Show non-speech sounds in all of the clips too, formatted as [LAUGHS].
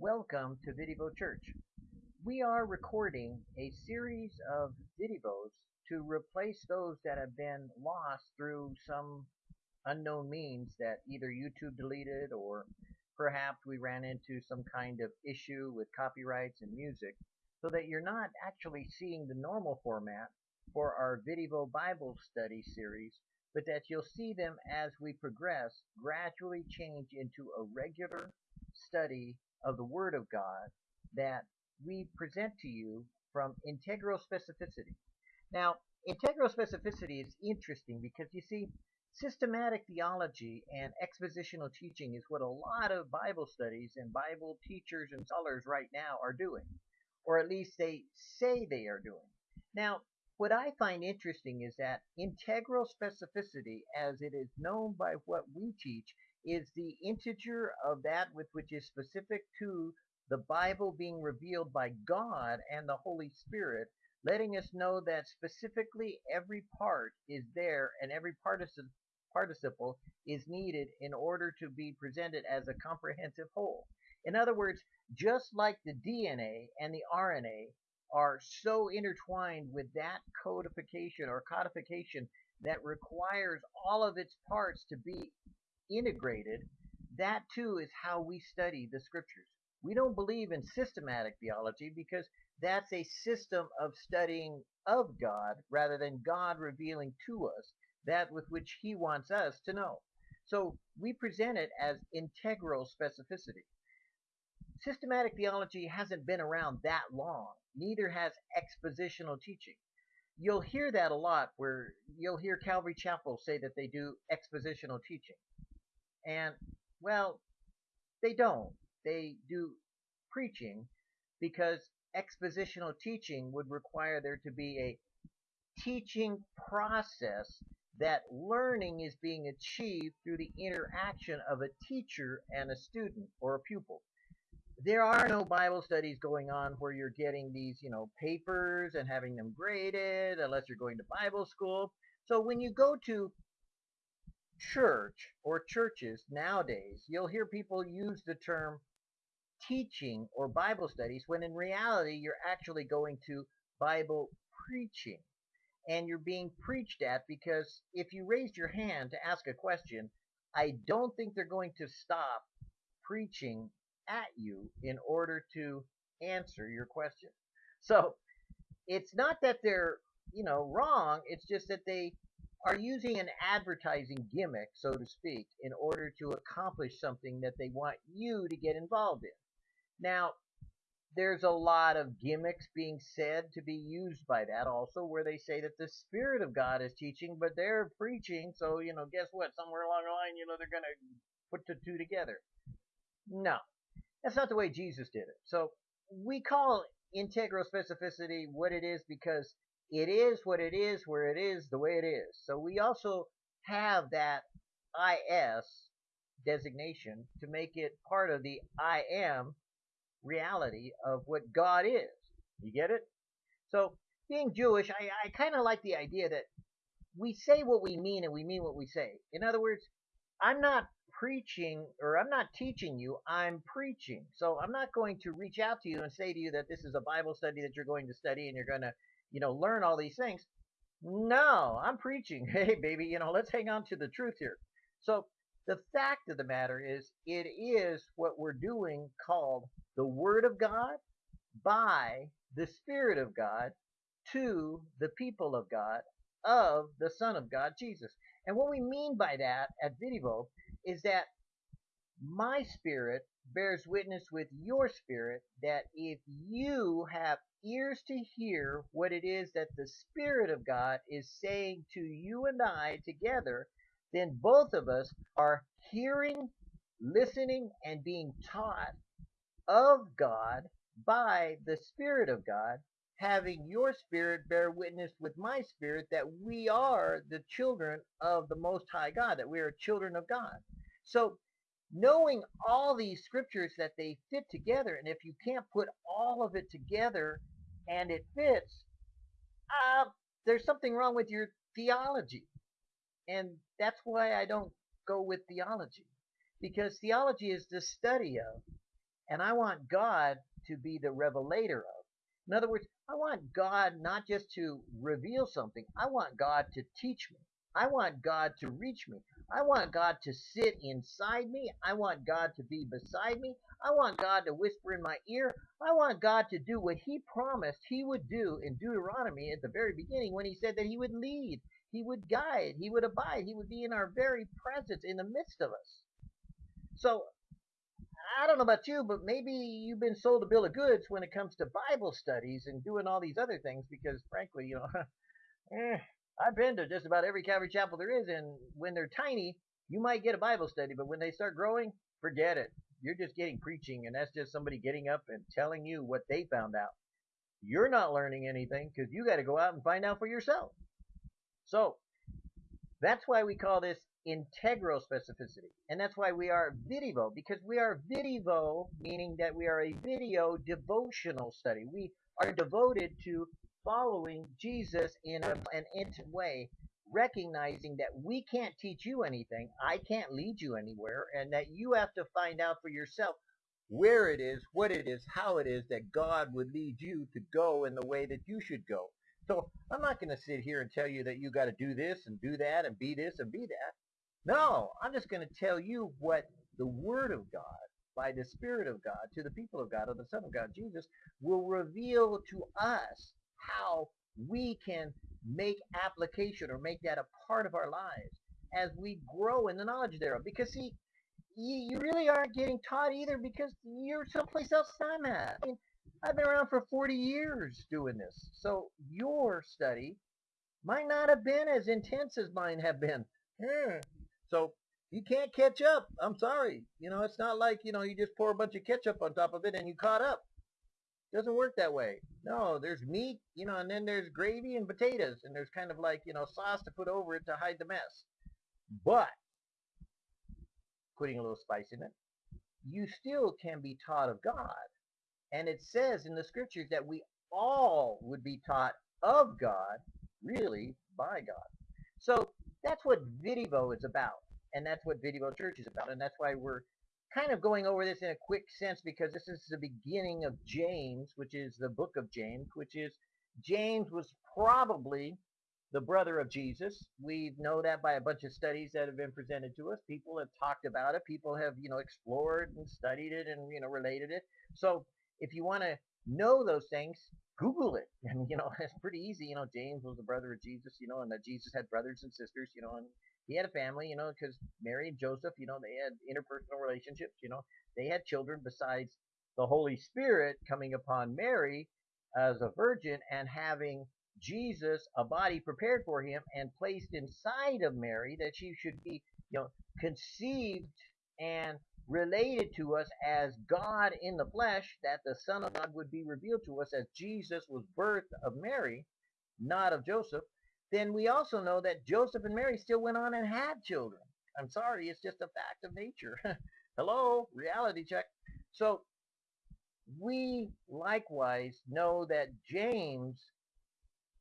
Welcome to Vidivo Church. We are recording a series of Vidivos to replace those that have been lost through some unknown means that either YouTube deleted or perhaps we ran into some kind of issue with copyrights and music so that you're not actually seeing the normal format for our Vidivo Bible study series but that you'll see them as we progress gradually change into a regular study of the Word of God that we present to you from integral specificity. Now, integral specificity is interesting because you see, systematic theology and expositional teaching is what a lot of Bible studies and Bible teachers and scholars right now are doing, or at least they say they are doing. Now, what I find interesting is that integral specificity, as it is known by what we teach, is the integer of that with which is specific to the Bible being revealed by God and the Holy Spirit, letting us know that specifically every part is there and every participle is needed in order to be presented as a comprehensive whole. In other words, just like the DNA and the RNA are so intertwined with that codification or codification that requires all of its parts to be integrated, that too is how we study the scriptures. We don't believe in systematic theology because that's a system of studying of God rather than God revealing to us that with which he wants us to know. So we present it as integral specificity. Systematic theology hasn't been around that long neither has expositional teaching. You'll hear that a lot where you'll hear Calvary Chapel say that they do expositional teaching. And, well, they don't. They do preaching because expositional teaching would require there to be a teaching process that learning is being achieved through the interaction of a teacher and a student or a pupil there are no Bible studies going on where you're getting these, you know, papers and having them graded unless you're going to Bible school. So when you go to church or churches nowadays, you'll hear people use the term teaching or Bible studies when in reality you're actually going to Bible preaching. And you're being preached at because if you raised your hand to ask a question, I don't think they're going to stop preaching at you in order to answer your question. So it's not that they're, you know, wrong. It's just that they are using an advertising gimmick, so to speak, in order to accomplish something that they want you to get involved in. Now, there's a lot of gimmicks being said to be used by that also, where they say that the Spirit of God is teaching, but they're preaching. So, you know, guess what? Somewhere along the line, you know, they're going to put the two together. No, that's not the way Jesus did it. So we call integral specificity what it is because it is what it is where it is the way it is. So we also have that IS designation to make it part of the I am reality of what God is. You get it? So being Jewish, I, I kind of like the idea that we say what we mean and we mean what we say. In other words, I'm not preaching or I'm not teaching you, I'm preaching. So I'm not going to reach out to you and say to you that this is a Bible study that you're going to study and you're going to, you know, learn all these things. No, I'm preaching. [LAUGHS] Hey, baby, you know, let's hang on to the truth here. So the fact of the matter is, it is what we're doing called the Word of God by the Spirit of God to the people of God of the Son of God, Jesus. And what we mean by that at Vidivo is that my spirit bears witness with your spirit that if you have ears to hear what it is that the Spirit of God is saying to you and I together, then both of us are hearing, listening, and being taught of God by the Spirit of God, having your spirit bear witness with my spirit that we are the children of the Most High God, that we are children of God. So knowing all these scriptures that they fit together, and if you can't put all of it together and it fits, uh, there's something wrong with your theology. And that's why I don't go with theology. Because theology is the study of. And I want God to be the revelator of. In other words, I want God not just to reveal something, I want God to teach me. I want God to reach me. I want God to sit inside me. I want God to be beside me. I want God to whisper in my ear. I want God to do what He promised He would do in Deuteronomy at the very beginning when He said that He would lead, He would guide, He would abide, He would be in our very presence in the midst of us. So I don't know about you, but maybe you've been sold a bill of goods when it comes to Bible studies and doing all these other things because, frankly, you know, [LAUGHS] eh, I've been to just about every Calvary chapel there is, and when they're tiny, you might get a Bible study, but when they start growing, forget it. You're just getting preaching, and that's just somebody getting up and telling you what they found out. You're not learning anything because you got to go out and find out for yourself. So that's why we call this integral specificity. And that's why we are Vidivo, because we are Vidivo, meaning that we are a video devotional study. We are devoted to following Jesus in a, an intimate way, recognizing that we can't teach you anything, I can't lead you anywhere, and that you have to find out for yourself where it is, what it is, how it is that God would lead you to go in the way that you should go. So I'm not going to sit here and tell you that you got to do this and do that and be this and be that. No, I'm just going to tell you what the Word of God, by the Spirit of God, to the people of God, or the Son of God, Jesus, will reveal to us how we can make application or make that a part of our lives as we grow in the knowledge thereof. Because see, you, you really aren't getting taught either because you're someplace else I'm at. I mean, I've been around for 40 years doing this. So your study might not have been as intense as mine have been. Hmm. So you can't catch up. I'm sorry. You know, it's not like, you know, you just pour a bunch of ketchup on top of it and you caught up. Doesn't work that way. No, there's meat, you know, and then there's gravy and potatoes and there's kind of like, you know, sauce to put over it to hide the mess. But putting a little spice in it, you still can be taught of God. And it says in the scriptures that we all would be taught of God, really by God. So that's what Vidivo is about. And that's what Vidivo Church is about. And that's why we're kind of going over this in a quick sense because this is the beginning of James, which is the book of James, which is James was probably the brother of Jesus. We know that by a bunch of studies that have been presented to us. People have talked about it. People have, you know, explored and studied it and, you know, related it. So if you want to know those things, Google it. [LAUGHS] And, you know, it's pretty easy. You know, James was the brother of Jesus, you know, and that Jesus had brothers and sisters, you know, and he had a family, you know, because Mary and Joseph, you know, they had interpersonal relationships, you know, they had children besides the Holy Spirit coming upon Mary as a virgin and having Jesus, a body prepared for him and placed inside of Mary that she should be, you know, conceived and related to us as God in the flesh, that the Son of God would be revealed to us as Jesus was birthed of Mary, not of Joseph, then we also know that Joseph and Mary still went on and had children. I'm sorry, it's just a fact of nature. [LAUGHS] Hello, reality check. So we likewise know that James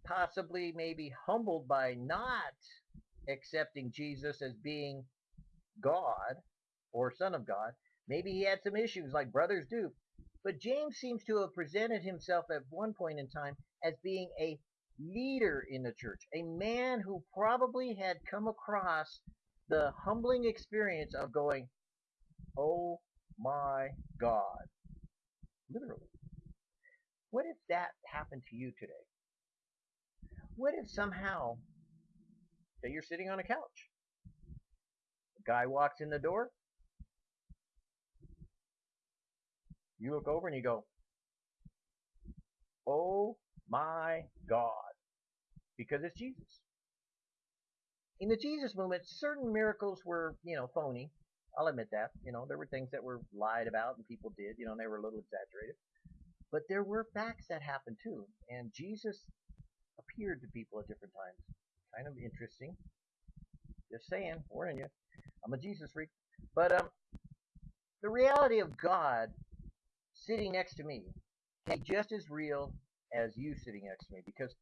possibly maybe humbled by not accepting Jesus as being God or Son of God. Maybe he had some issues like brothers do. But James seems to have presented himself at one point in time as being a leader in the church, a man who probably had come across the humbling experience of going, Oh my God. Literally. What if that happened to you today? What if somehow, say you're sitting on a couch, a guy walks in the door, you look over and you go, Oh my God. Because it's Jesus. In the Jesus movement, certain miracles were, you know, phony. I'll admit that. You know, there were things that were lied about and people did, you know, and they were a little exaggerated. But there were facts that happened too. And Jesus appeared to people at different times. Kind of interesting. Just saying, warning you. I'm a Jesus freak. But um, the reality of God sitting next to me can be just as real as you sitting next to me because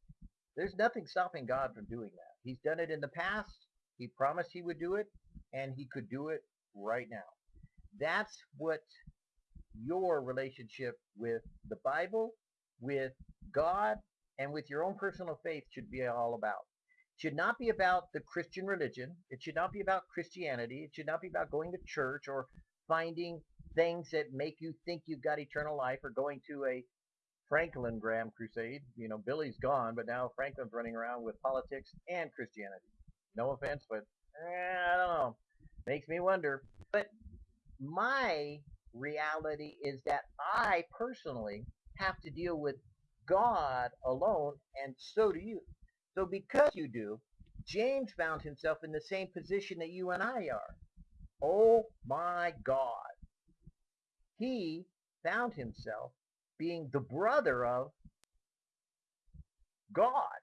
there's nothing stopping God from doing that. He's done it in the past. He promised he would do it, and he could do it right now. That's what your relationship with the Bible, with God, and with your own personal faith should be all about. It should not be about the Christian religion. It should not be about Christianity. It should not be about going to church or finding things that make you think you've got eternal life or going to a Franklin Graham crusade. You know, Billy's gone, but now Franklin's running around with politics and Christianity. No offense, but eh, I don't know. Makes me wonder. But my reality is that I personally have to deal with God alone, and so do you. So because you do, James found himself in the same position that you and I are. Oh my God. He found himself being the brother of God,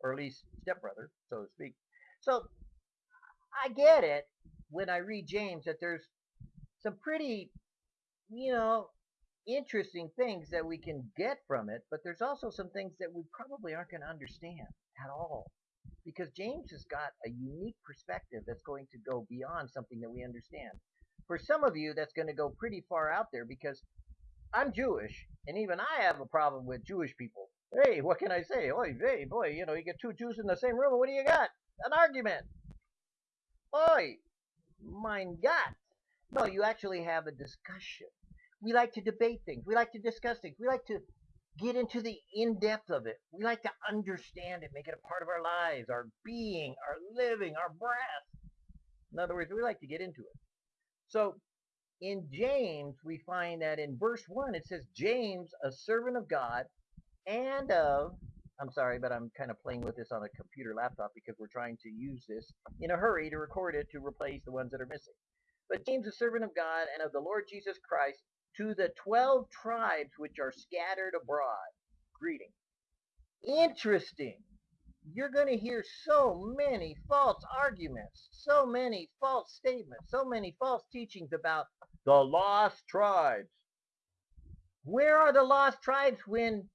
or at least stepbrother, so to speak. So I get it when I read James that there's some pretty, you know, interesting things that we can get from it, but there's also some things that we probably aren't going to understand at all. Because James has got a unique perspective that's going to go beyond something that we understand. For some of you, that's going to go pretty far out there because I'm Jewish, and even I have a problem with Jewish people. Hey, what can I say? Oi, hey, boy, you know, you get two Jews in the same room, what do you got? An argument. Oi, mein Gott. No, you actually have a discussion. We like to debate things. We like to discuss things. We like to get into the in-depth of it. We like to understand it, make it a part of our lives, our being, our living, our breath. In other words, we like to get into it. So in James, we find that in verse 1, it says, James, a servant of God and of, I'm sorry, but I'm kind of playing with this on a computer laptop because we're trying to use this in a hurry to record it to replace the ones that are missing. But James, a servant of God and of the Lord Jesus Christ, to the 12 tribes which are scattered abroad. Greeting. Interesting. You're going to hear so many false arguments, so many false statements, so many false teachings about the lost tribes. Where are the lost tribes when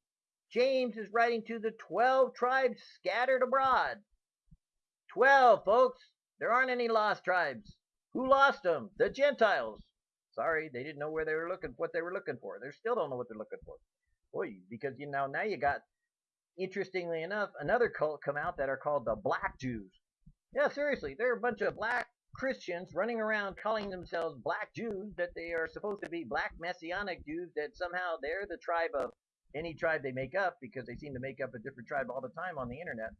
James is writing to the 12 tribes scattered abroad? 12, folks. There aren't any lost tribes. Who lost them? The Gentiles. Sorry, they didn't know where they were looking, what they were looking for. They still don't know what they're looking for. Boy, because you know now you got, interestingly enough, another cult come out that are called the Black Jews. Yeah, seriously, they're a bunch of black Christians running around calling themselves black Jews that they are supposed to be black messianic Jews that somehow they're the tribe of any tribe they make up because they seem to make up a different tribe all the time on the internet.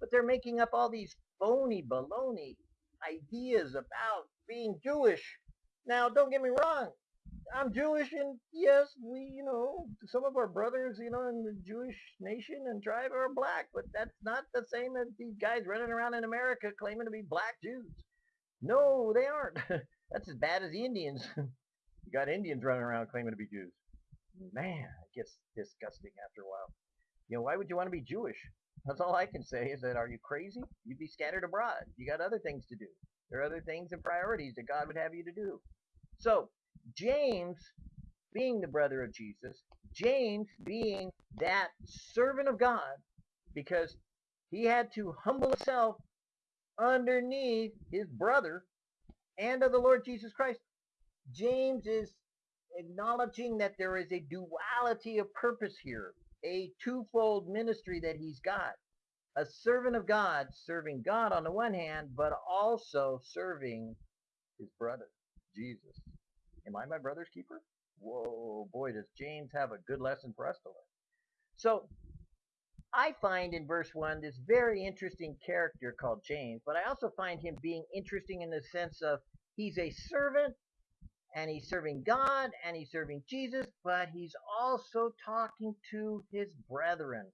But they're making up all these phony baloney ideas about being Jewish now, don't get me wrong. I'm Jewish, and yes, we, you know, some of our brothers, you know, in the Jewish nation and tribe are black, but that's not the same as these guys running around in America claiming to be black Jews. No, they aren't. [LAUGHS] that's as bad as the Indians. [LAUGHS] you got Indians running around claiming to be Jews. Man, it gets disgusting after a while. You know, why would you want to be Jewish? That's all I can say is that are you crazy? You'd be scattered abroad. You got other things to do. There are other things and priorities that God would have you to do. So, James, being the brother of Jesus, James being that servant of God, because he had to humble himself underneath his brother and of the Lord Jesus Christ. James is acknowledging that there is a duality of purpose here, a twofold ministry that he's got. A servant of God, serving God on the one hand, but also serving his brother. Jesus. Am I my brother's keeper? Whoa, boy, does James have a good lesson for us to learn. So I find in verse 1 this very interesting character called James, but I also find him being interesting in the sense of he's a servant and he's serving God and he's serving Jesus, but he's also talking to his brethren,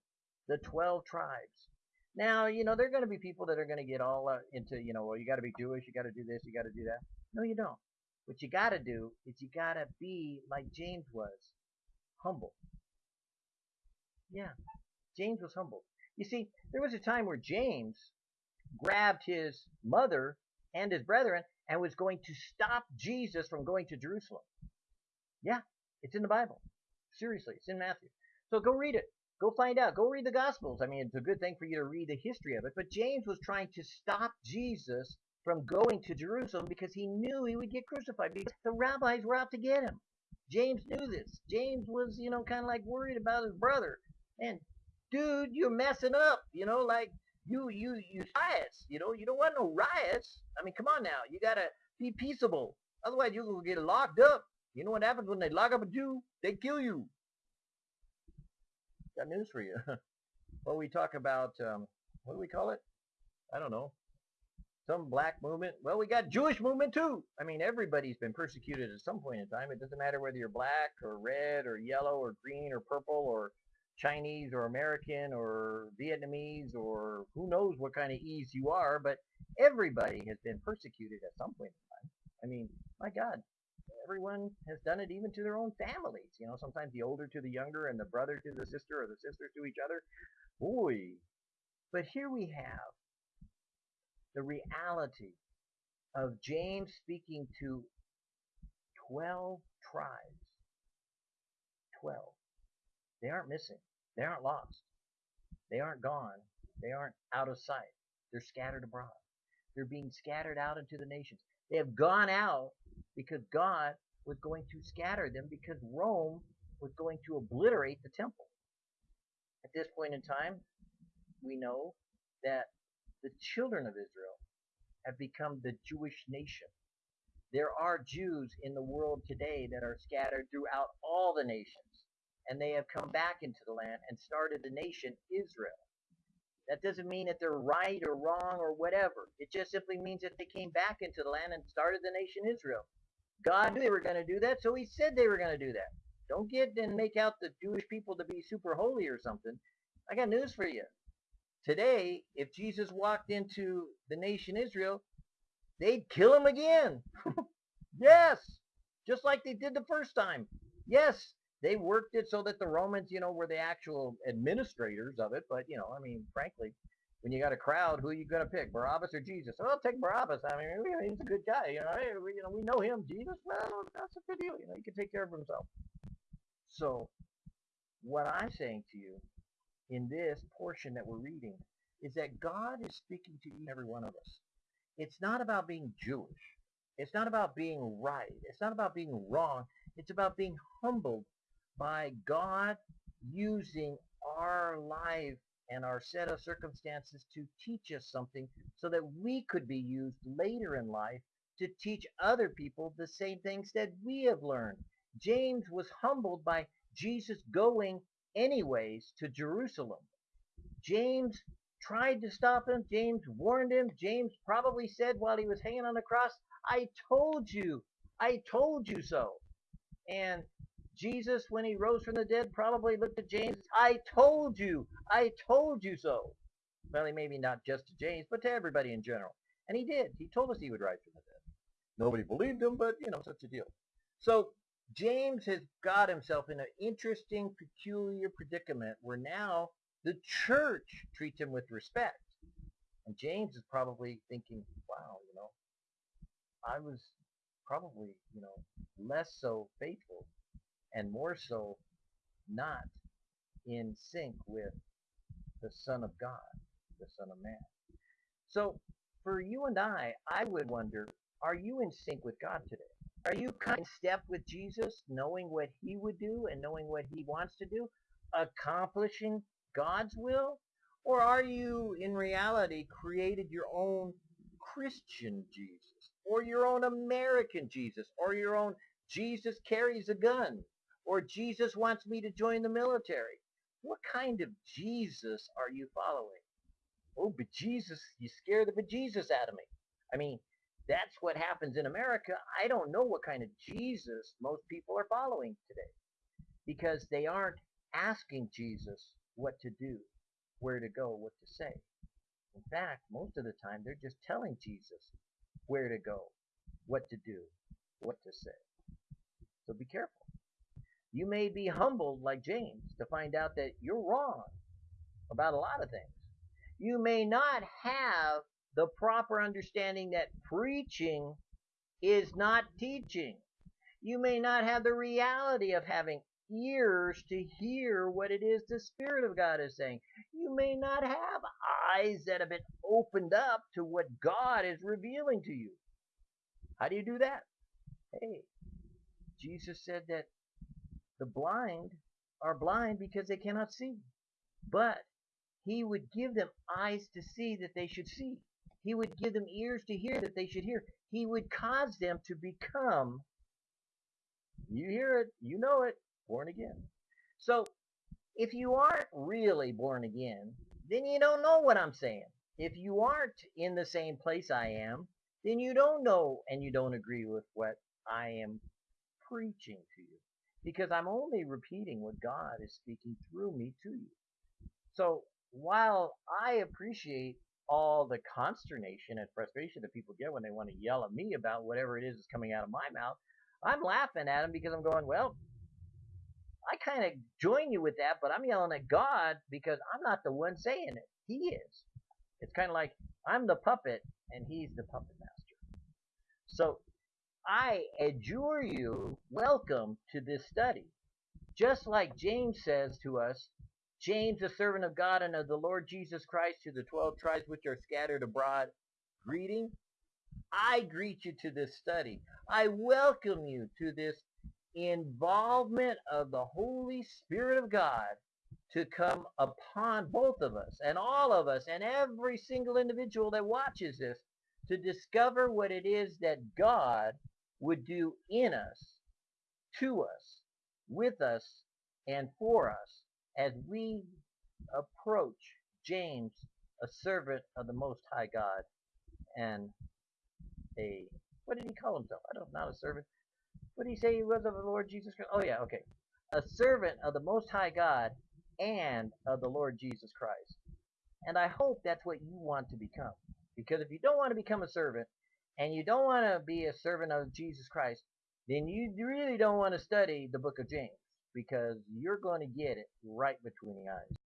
the 12 tribes. Now, you know, there are going to be people that are going to get all uh, into, you know, well, you got to be Jewish, you got to do this, you got to do that. No, you don't. What you got to do is you got to be like James was, humble. Yeah, James was humble. You see, there was a time where James grabbed his mother and his brethren and was going to stop Jesus from going to Jerusalem. Yeah, it's in the Bible. Seriously, it's in Matthew. So go read it. Go find out. Go read the Gospels. I mean, it's a good thing for you to read the history of it. But James was trying to stop Jesus from going to Jerusalem because he knew he would get crucified because the rabbis were out to get him. James knew this. James was, you know, kind of like worried about his brother. And dude, you're messing up. You know, like you you you riots. You know, you don't want no riots. I mean, come on now. You gotta be peaceable. Otherwise, you're gonna get locked up. You know what happens when they lock up a Jew? They kill you. Got news for you. [LAUGHS] well, we talk about um, what do we call it? I don't know. Some black movement. Well, we got Jewish movement too. I mean, everybody's been persecuted at some point in time. It doesn't matter whether you're black or red or yellow or green or purple or Chinese or American or Vietnamese or who knows what kind of ease you are, but everybody has been persecuted at some point in time. I mean, my God, everyone has done it even to their own families. You know, sometimes the older to the younger and the brother to the sister or the sister to each other. Boy. But here we have the reality of James speaking to 12 tribes. 12. They aren't missing. They aren't lost. They aren't gone. They aren't out of sight. They're scattered abroad. They're being scattered out into the nations. They have gone out because God was going to scatter them because Rome was going to obliterate the temple. At this point in time, we know that the children of Israel have become the Jewish nation. There are Jews in the world today that are scattered throughout all the nations, and they have come back into the land and started the nation Israel. That doesn't mean that they're right or wrong or whatever. It just simply means that they came back into the land and started the nation Israel. God knew they were going to do that, so he said they were going to do that. Don't get and make out the Jewish people to be super holy or something. I got news for you. Today, if Jesus walked into the nation Israel, they'd kill him again. [LAUGHS] yes, just like they did the first time. Yes, they worked it so that the Romans, you know, were the actual administrators of it. But, you know, I mean, frankly, when you got a crowd, who are you going to pick, Barabbas or Jesus? Well, I'll take Barabbas. I mean, he's a good guy. You know, we, you know, we know him. Jesus, well, that's a good deal. You know, he can take care of himself. So, what I'm saying to you in this portion that we're reading is that God is speaking to every one of us. It's not about being Jewish. It's not about being right. It's not about being wrong. It's about being humbled by God using our life and our set of circumstances to teach us something so that we could be used later in life to teach other people the same things that we have learned. James was humbled by Jesus going anyways to Jerusalem. James tried to stop him. James warned him. James probably said while he was hanging on the cross, I told you, I told you so. And Jesus, when he rose from the dead, probably looked at James, I told you, I told you so. Well, maybe not just to James, but to everybody in general. And he did. He told us he would rise from the dead. Nobody believed him, but, you know, such a deal. So James has got himself in an interesting, peculiar predicament where now the church treats him with respect. And James is probably thinking, wow, you know, I was probably, you know, less so faithful and more so not in sync with the Son of God, the Son of Man. So for you and I, I would wonder, are you in sync with God today? Are you kind of step with Jesus, knowing what he would do and knowing what he wants to do, accomplishing God's will? Or are you in reality created your own Christian Jesus or your own American Jesus or your own Jesus carries a gun or Jesus wants me to join the military? What kind of Jesus are you following? Oh, but Jesus, you scare the bejesus out of me. I mean, that's what happens in America. I don't know what kind of Jesus most people are following today because they aren't asking Jesus what to do, where to go, what to say. In fact, most of the time they're just telling Jesus where to go, what to do, what to say. So be careful. You may be humbled like James to find out that you're wrong about a lot of things. You may not have the proper understanding that preaching is not teaching. You may not have the reality of having ears to hear what it is the Spirit of God is saying. You may not have eyes that have been opened up to what God is revealing to you. How do you do that? Hey, Jesus said that the blind are blind because they cannot see. But he would give them eyes to see that they should see. He would give them ears to hear that they should hear. He would cause them to become, you hear it, you know it, born again. So if you aren't really born again, then you don't know what I'm saying. If you aren't in the same place I am, then you don't know and you don't agree with what I am preaching to you. Because I'm only repeating what God is speaking through me to you. So while I appreciate all the consternation and frustration that people get when they want to yell at me about whatever it is that's coming out of my mouth, I'm laughing at them because I'm going, well, I kind of join you with that, but I'm yelling at God because I'm not the one saying it. He is. It's kind of like I'm the puppet and he's the puppet master. So I adjure you, welcome to this study. Just like James says to us, James, a servant of God and of the Lord Jesus Christ, to the twelve tribes which are scattered abroad, greeting. I greet you to this study. I welcome you to this involvement of the Holy Spirit of God to come upon both of us and all of us and every single individual that watches this to discover what it is that God would do in us, to us, with us, and for us as we approach James, a servant of the Most High God, and a, what did he call himself? I don't know, not a servant. What did he say he was of the Lord Jesus Christ? Oh, yeah, okay. A servant of the Most High God and of the Lord Jesus Christ. And I hope that's what you want to become. Because if you don't want to become a servant, and you don't want to be a servant of Jesus Christ, then you really don't want to study the book of James because you're going to get it right between the eyes.